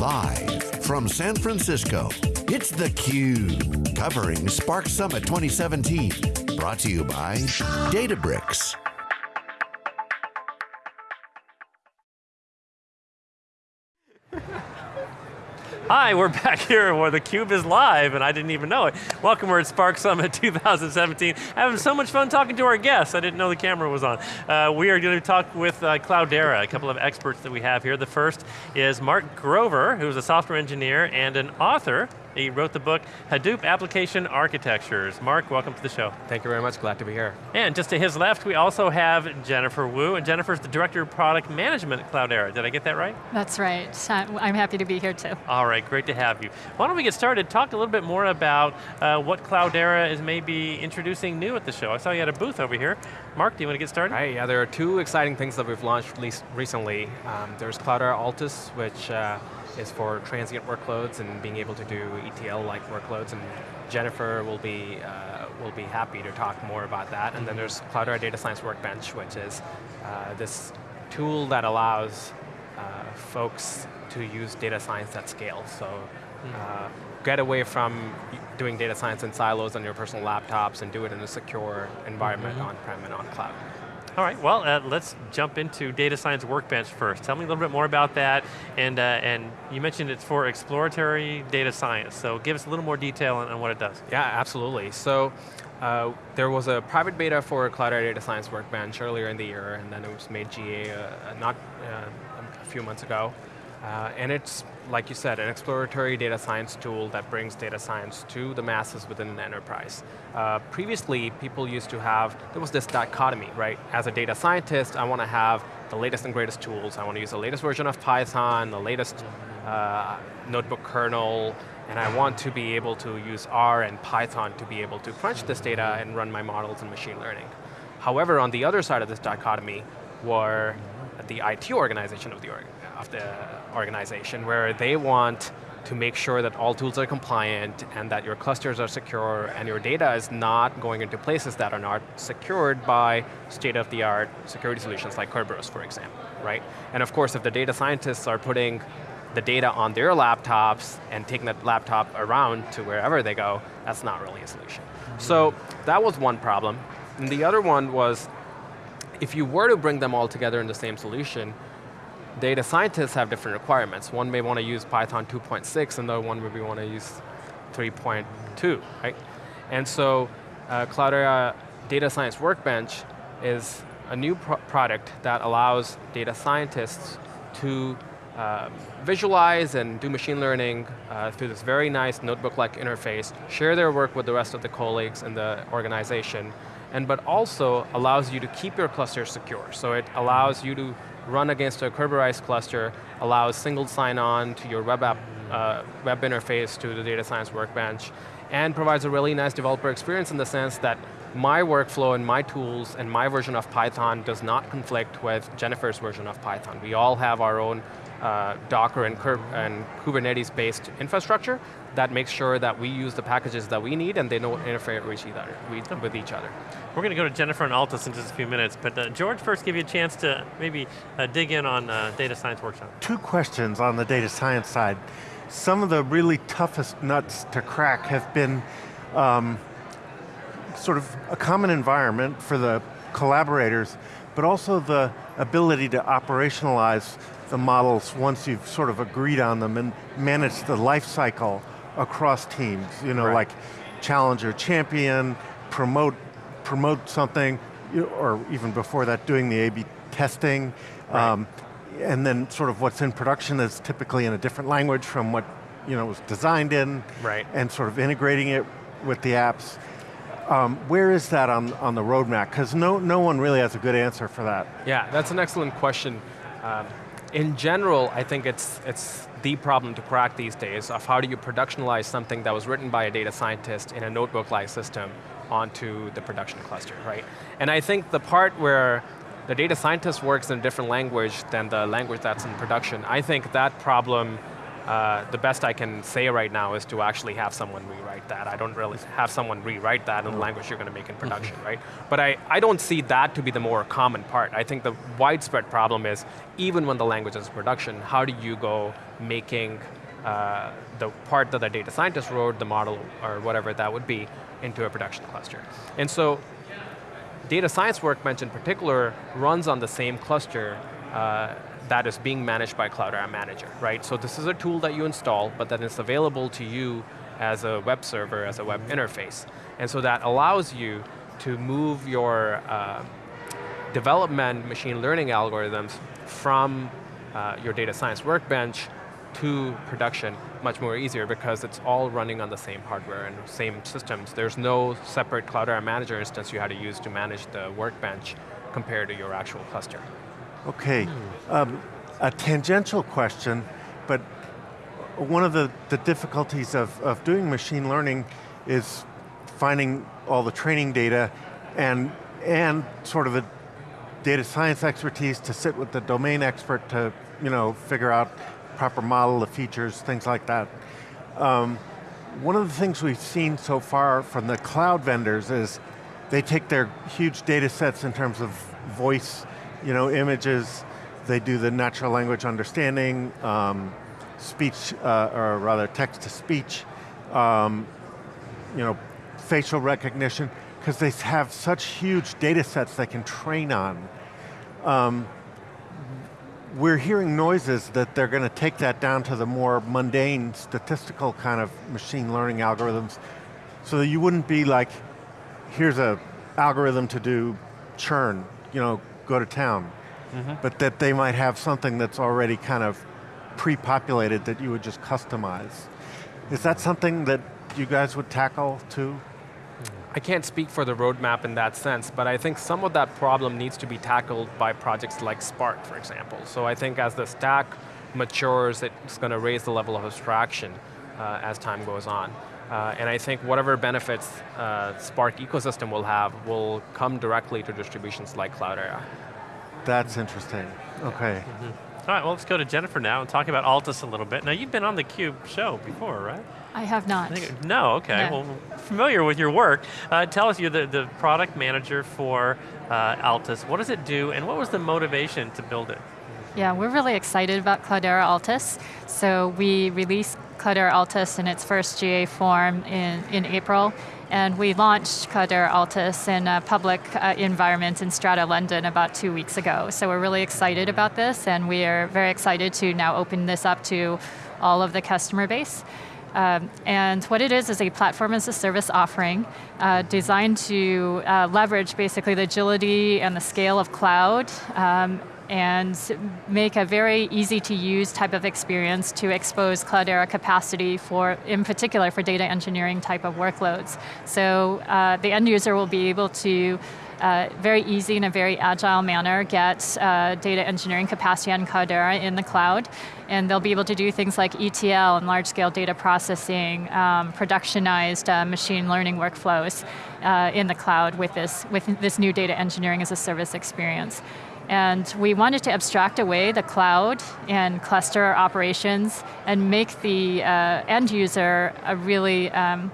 Live from San Francisco, it's theCUBE, covering Spark Summit 2017. Brought to you by Databricks. Hi, we're back here where theCUBE is live and I didn't even know it. Welcome, we're at Spark Summit 2017. Having so much fun talking to our guests. I didn't know the camera was on. Uh, we are going to talk with uh, Cloudera, a couple of experts that we have here. The first is Mark Grover, who's a software engineer and an author he wrote the book, Hadoop Application Architectures. Mark, welcome to the show. Thank you very much, glad to be here. And just to his left, we also have Jennifer Wu, and Jennifer's the Director of Product Management at Cloudera. Did I get that right? That's right, I'm happy to be here too. All right, great to have you. Why don't we get started, talk a little bit more about uh, what Cloudera is maybe introducing new at the show. I saw you had a booth over here. Mark, do you want to get started? Right, yeah, there are two exciting things that we've launched recently. Um, there's Cloudera Altus, which uh, is for transient workloads and being able to do ETL-like workloads, and Jennifer will be, uh, will be happy to talk more about that. And then there's Cloudera Data Science Workbench, which is uh, this tool that allows uh, folks to use data science at scale. So uh, get away from doing data science in silos on your personal laptops and do it in a secure environment mm -hmm. on-prem and on cloud. All right, well, uh, let's jump into Data Science Workbench first. Tell me a little bit more about that, and, uh, and you mentioned it's for exploratory data science, so give us a little more detail on, on what it does. Yeah, absolutely. So, uh, there was a private beta for Cloudera Data Science Workbench earlier in the year, and then it was made GA uh, not uh, a few months ago. Uh, and it's, like you said, an exploratory data science tool that brings data science to the masses within an enterprise. Uh, previously, people used to have, there was this dichotomy, right? As a data scientist, I want to have the latest and greatest tools. I want to use the latest version of Python, the latest uh, notebook kernel, and I want to be able to use R and Python to be able to crunch this data and run my models in machine learning. However, on the other side of this dichotomy were the IT organization of the org of the organization where they want to make sure that all tools are compliant and that your clusters are secure and your data is not going into places that are not secured by state-of-the-art security solutions like Kerberos, for example, right? And of course, if the data scientists are putting the data on their laptops and taking that laptop around to wherever they go, that's not really a solution. Mm -hmm. So that was one problem. And the other one was, if you were to bring them all together in the same solution, data scientists have different requirements. One may want to use Python 2.6 and the other one maybe want to use 3.2, right? And so uh, Cloudera Data Science Workbench is a new pro product that allows data scientists to uh, visualize and do machine learning uh, through this very nice notebook-like interface, share their work with the rest of the colleagues in the organization, and but also allows you to keep your cluster secure. So it allows you to run against a Kerberized cluster, allows single sign-on to your web app, uh, web interface to the data science workbench, and provides a really nice developer experience in the sense that my workflow and my tools and my version of Python does not conflict with Jennifer's version of Python. We all have our own uh, Docker and, and Kubernetes-based infrastructure that makes sure that we use the packages that we need and they don't interfere with each other. With each other. We're going to go to Jennifer and Altus in just a few minutes, but uh, George, first give you a chance to maybe uh, dig in on uh, Data Science Workshop. Two questions on the data science side. Some of the really toughest nuts to crack have been um, sort of a common environment for the collaborators, but also the ability to operationalize the models once you've sort of agreed on them and manage the life cycle across teams, you know, right. like challenger, champion, promote, promote something, or even before that, doing the A-B testing, right. um, and then sort of what's in production is typically in a different language from what you know was designed in, right. and sort of integrating it with the apps. Um, where is that on, on the roadmap? Because no, no one really has a good answer for that. Yeah, that's an excellent question. Um, in general, I think it's, it's the problem to crack these days of how do you productionalize something that was written by a data scientist in a notebook-like system onto the production cluster, right? And I think the part where the data scientist works in a different language than the language that's in production, I think that problem uh, the best I can say right now is to actually have someone rewrite that. I don't really have someone rewrite that in the language you're going to make in production, right? But I, I don't see that to be the more common part. I think the widespread problem is, even when the language is in production, how do you go making uh, the part that the data scientist wrote, the model, or whatever that would be, into a production cluster. And so, data science workbench in particular runs on the same cluster uh, that is being managed by Cloudera Manager, right? So this is a tool that you install, but then it's available to you as a web server, as a web interface. And so that allows you to move your uh, development machine learning algorithms from uh, your data science workbench to production much more easier because it's all running on the same hardware and same systems. There's no separate Cloudera Manager instance you had to use to manage the workbench compared to your actual cluster. Okay, um, a tangential question, but one of the, the difficulties of, of doing machine learning is finding all the training data and, and sort of the data science expertise to sit with the domain expert to you know, figure out proper model, the features, things like that. Um, one of the things we've seen so far from the cloud vendors is they take their huge data sets in terms of voice you know, images, they do the natural language understanding, um, speech, uh, or rather text to speech, um, you know, facial recognition, because they have such huge data sets they can train on. Um, we're hearing noises that they're going to take that down to the more mundane statistical kind of machine learning algorithms so that you wouldn't be like, here's a algorithm to do churn, you know, go to town. Mm -hmm. But that they might have something that's already kind of pre-populated that you would just customize. Is that something that you guys would tackle too? I can't speak for the roadmap in that sense, but I think some of that problem needs to be tackled by projects like Spark, for example. So I think as the stack matures, it's going to raise the level of abstraction uh, as time goes on. Uh, and I think whatever benefits uh, Spark ecosystem will have will come directly to distributions like Cloudera. That's interesting, okay. Mm -hmm. All right, well let's go to Jennifer now and talk about Altus a little bit. Now you've been on the CUBE show before, right? I have not. I no, okay, no. well familiar with your work. Uh, tell us, you're the, the product manager for uh, Altus. What does it do and what was the motivation to build it? Yeah, we're really excited about Cloudera Altus. So we released Cloudera Altus in its first GA form in, in April, and we launched Cloudera Altus in a public uh, environment in Strata London about two weeks ago. So we're really excited about this, and we are very excited to now open this up to all of the customer base. Um, and what it is is a platform as a service offering uh, designed to uh, leverage basically the agility and the scale of cloud um, and make a very easy to use type of experience to expose Cloudera capacity for, in particular for data engineering type of workloads. So uh, the end user will be able to uh, very easy in a very agile manner get uh, data engineering capacity on Cloudera in the cloud, and they'll be able to do things like ETL and large scale data processing, um, productionized uh, machine learning workflows uh, in the cloud with this, with this new data engineering as a service experience. And we wanted to abstract away the cloud and cluster operations and make the uh, end user a really, um,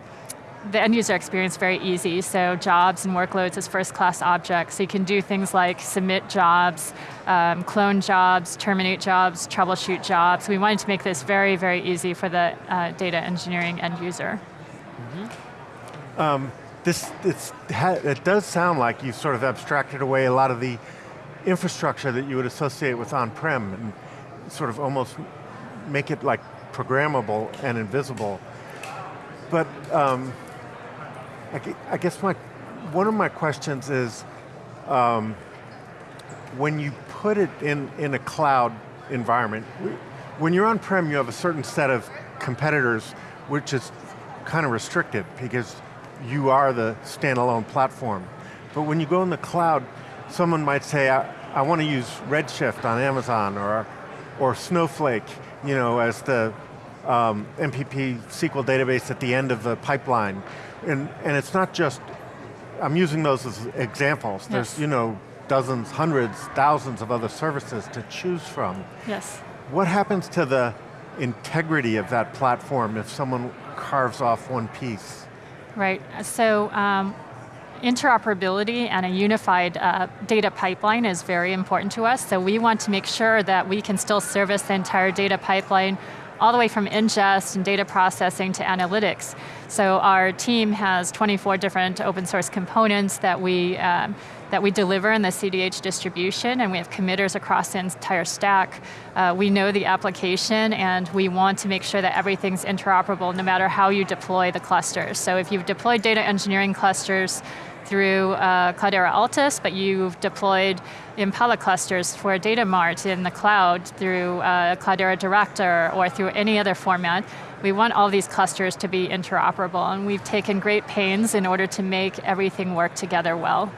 the end user experience very easy. So jobs and workloads as first class objects. So you can do things like submit jobs, um, clone jobs, terminate jobs, troubleshoot jobs. We wanted to make this very, very easy for the uh, data engineering end user. Mm -hmm. um, this, it does sound like you've sort of abstracted away a lot of the infrastructure that you would associate with on-prem and sort of almost make it like programmable and invisible. But um, I, guess my, one of my questions is, um, when you put it in, in a cloud environment, when you're on-prem you have a certain set of competitors which is kind of restricted because you are the standalone platform. But when you go in the cloud, someone might say, I, I want to use Redshift on Amazon or, or Snowflake, you know, as the um, MPP SQL database at the end of the pipeline. And, and it's not just, I'm using those as examples. Yes. There's, you know, dozens, hundreds, thousands of other services to choose from. Yes. What happens to the integrity of that platform if someone carves off one piece? Right, so um, interoperability and a unified uh, data pipeline is very important to us, so we want to make sure that we can still service the entire data pipeline all the way from ingest and data processing to analytics. So our team has 24 different open source components that we, um, that we deliver in the CDH distribution, and we have committers across the entire stack. Uh, we know the application, and we want to make sure that everything's interoperable no matter how you deploy the clusters. So if you've deployed data engineering clusters through uh, Cloudera Altus, but you've deployed Impala clusters for Data Mart in the cloud through uh, Cloudera Director or through any other format. We want all these clusters to be interoperable, and we've taken great pains in order to make everything work together well.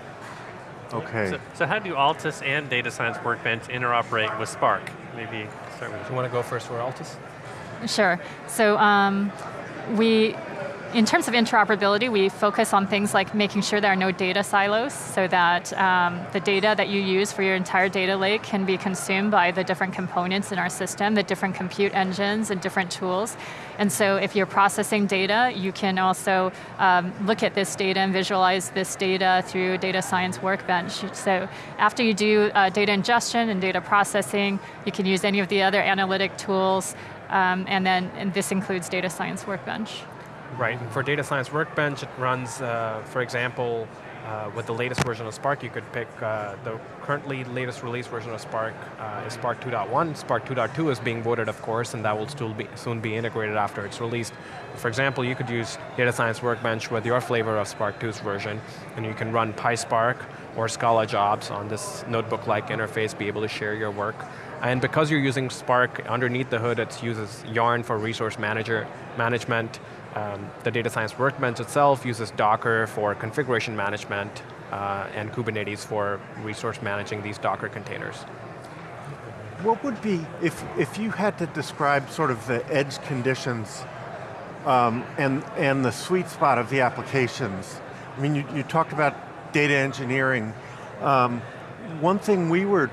Okay. So, so how do Altus and Data Science Workbench interoperate with Spark? Maybe start with Do you want to go first for Altus? Sure. So um, we in terms of interoperability, we focus on things like making sure there are no data silos so that um, the data that you use for your entire data lake can be consumed by the different components in our system, the different compute engines and different tools. And so if you're processing data, you can also um, look at this data and visualize this data through Data Science Workbench. So after you do uh, data ingestion and data processing, you can use any of the other analytic tools, um, and then and this includes Data Science Workbench. Right, for Data Science Workbench, it runs, uh, for example, uh, with the latest version of Spark, you could pick uh, the currently latest release version of Spark uh, is Spark 2.1. Spark 2.2 is being voted, of course, and that will still be, soon be integrated after it's released. For example, you could use Data Science Workbench with your flavor of Spark 2's version, and you can run PySpark or Scala jobs on this notebook-like interface, be able to share your work. And because you're using Spark, underneath the hood it uses Yarn for resource manager management, um, the data science workbench itself uses Docker for configuration management uh, and Kubernetes for resource managing these Docker containers. What would be, if, if you had to describe sort of the edge conditions um, and, and the sweet spot of the applications, I mean, you, you talked about data engineering. Um, one thing we were,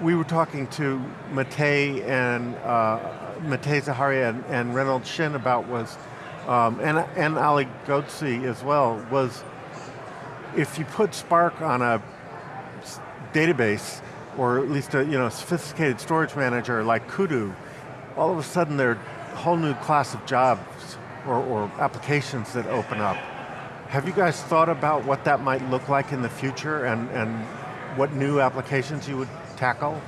we were talking to Matei and uh, Matei Zaharia and, and Reynolds Xin about was um, and, and Ali Ghodsi as well, was if you put Spark on a database, or at least a you know, sophisticated storage manager like Kudu, all of a sudden there are a whole new class of jobs or, or applications that open up. Have you guys thought about what that might look like in the future and, and what new applications you would tackle?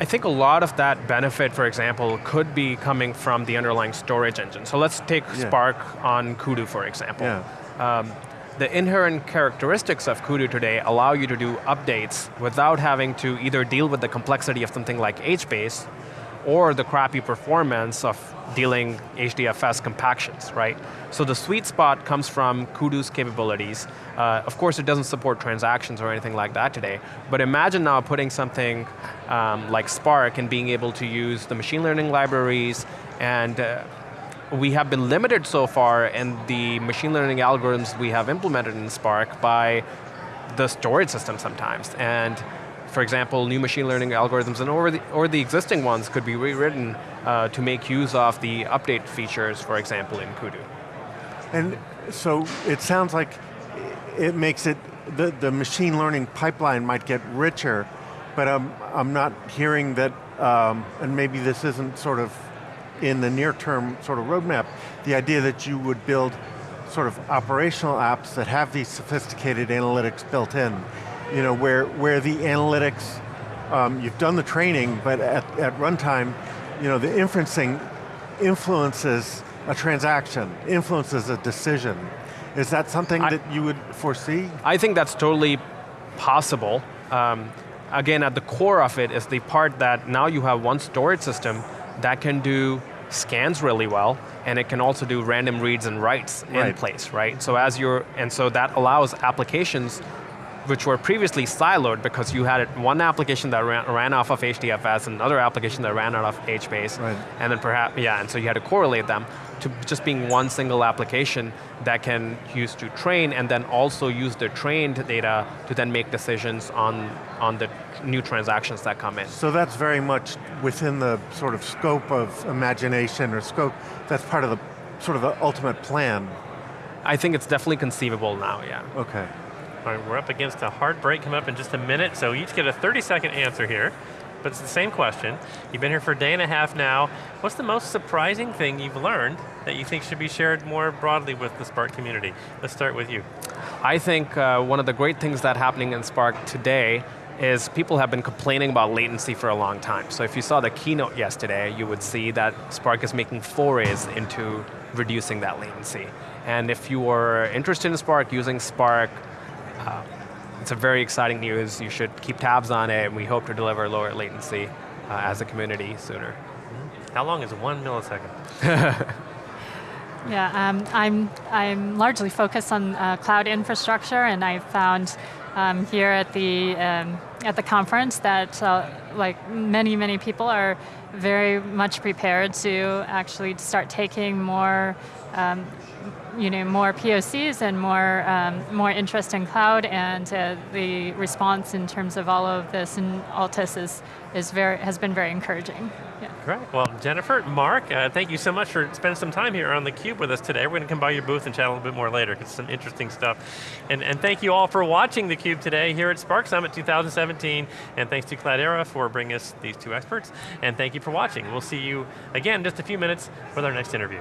I think a lot of that benefit, for example, could be coming from the underlying storage engine. So let's take yeah. Spark on Kudu, for example. Yeah. Um, the inherent characteristics of Kudu today allow you to do updates without having to either deal with the complexity of something like HBase or the crappy performance of dealing HDFS compactions, right? So the sweet spot comes from Kudu's capabilities. Uh, of course, it doesn't support transactions or anything like that today, but imagine now putting something um, like Spark and being able to use the machine learning libraries and uh, we have been limited so far in the machine learning algorithms we have implemented in Spark by the storage system sometimes. And for example, new machine learning algorithms and or the, or the existing ones could be rewritten uh, to make use of the update features, for example, in Kudu. And so it sounds like it makes it, the, the machine learning pipeline might get richer, but I'm, I'm not hearing that, um, and maybe this isn't sort of in the near term sort of roadmap, the idea that you would build sort of operational apps that have these sophisticated analytics built in you know, where, where the analytics, um, you've done the training, but at, at runtime, you know, the inferencing influences a transaction, influences a decision. Is that something I, that you would foresee? I think that's totally possible. Um, again, at the core of it is the part that now you have one storage system that can do scans really well, and it can also do random reads and writes right. in place, right? So as you're, and so that allows applications which were previously siloed because you had one application that ran, ran off of HDFS and another application that ran out of HBase. Right. And then perhaps, yeah, and so you had to correlate them to just being one single application that can use to train and then also use the trained data to then make decisions on, on the new transactions that come in. So that's very much within the sort of scope of imagination or scope, that's part of the sort of the ultimate plan. I think it's definitely conceivable now, yeah. Okay. All right, we're up against a hard break coming up in just a minute, so you each get a 30 second answer here. But it's the same question. You've been here for a day and a half now. What's the most surprising thing you've learned that you think should be shared more broadly with the Spark community? Let's start with you. I think uh, one of the great things that happening in Spark today is people have been complaining about latency for a long time. So if you saw the keynote yesterday, you would see that Spark is making forays into reducing that latency. And if you are interested in Spark, using Spark, uh, it's a very exciting news. You should keep tabs on it, and we hope to deliver lower latency uh, as a community sooner. How long is one millisecond? Yeah, um, I'm, I'm largely focused on uh, cloud infrastructure and I found um, here at the, um, at the conference that uh, like many, many people are very much prepared to actually start taking more um, you know, more POCs and more, um, more interest in cloud and uh, the response in terms of all of this in Altus is, is very, has been very encouraging. Yeah. Great. Well, Jennifer, Mark, uh, thank you so much for spending some time here on theCUBE with us today. We're going to come by your booth and chat a little bit more later because some interesting stuff. And, and thank you all for watching theCUBE today here at Spark Summit 2017. And thanks to Cloudera for bringing us these two experts. And thank you for watching. We'll see you again in just a few minutes with our next interview.